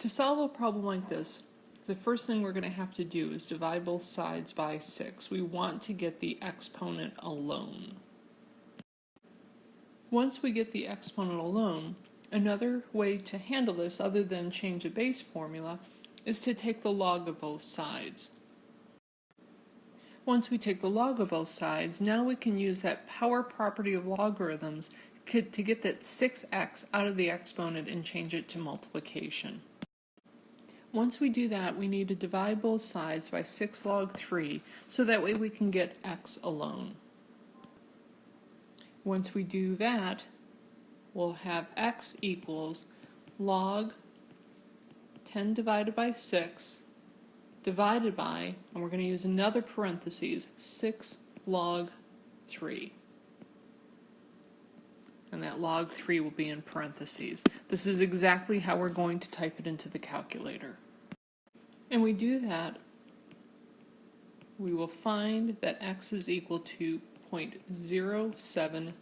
To solve a problem like this, the first thing we're going to have to do is divide both sides by 6. We want to get the exponent alone. Once we get the exponent alone, another way to handle this other than change of base formula is to take the log of both sides. Once we take the log of both sides, now we can use that power property of logarithms to get that 6x out of the exponent and change it to multiplication. Once we do that, we need to divide both sides by 6 log 3, so that way we can get x alone. Once we do that, we'll have x equals log 10 divided by 6 divided by, and we're going to use another parentheses, 6 log 3 and that log 3 will be in parentheses. This is exactly how we're going to type it into the calculator. And we do that, we will find that x is equal to 0.077.